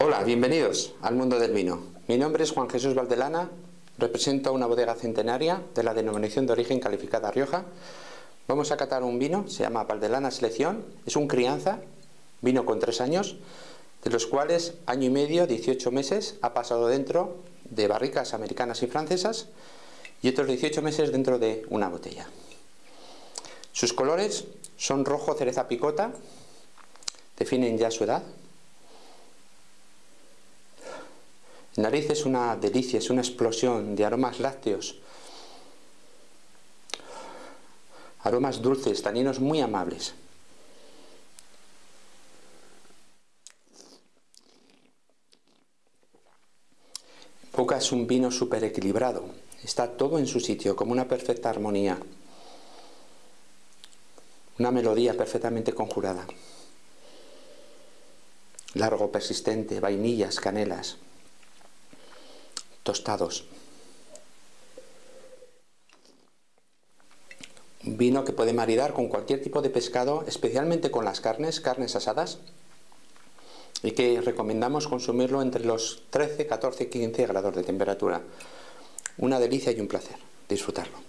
Hola, bienvenidos al mundo del vino. Mi nombre es Juan Jesús Valdelana, represento una bodega centenaria de la denominación de origen calificada Rioja. Vamos a catar un vino, se llama Valdelana Selección, es un crianza, vino con tres años, de los cuales año y medio, 18 meses, ha pasado dentro de barricas americanas y francesas y otros 18 meses dentro de una botella. Sus colores son rojo cereza picota, definen ya su edad, nariz es una delicia, es una explosión de aromas lácteos, aromas dulces, taninos muy amables. Boca es un vino súper equilibrado, está todo en su sitio, como una perfecta armonía, una melodía perfectamente conjurada, largo, persistente, vainillas, canelas tostados. Vino que puede maridar con cualquier tipo de pescado, especialmente con las carnes, carnes asadas, y que recomendamos consumirlo entre los 13, 14 15 grados de temperatura. Una delicia y un placer disfrutarlo.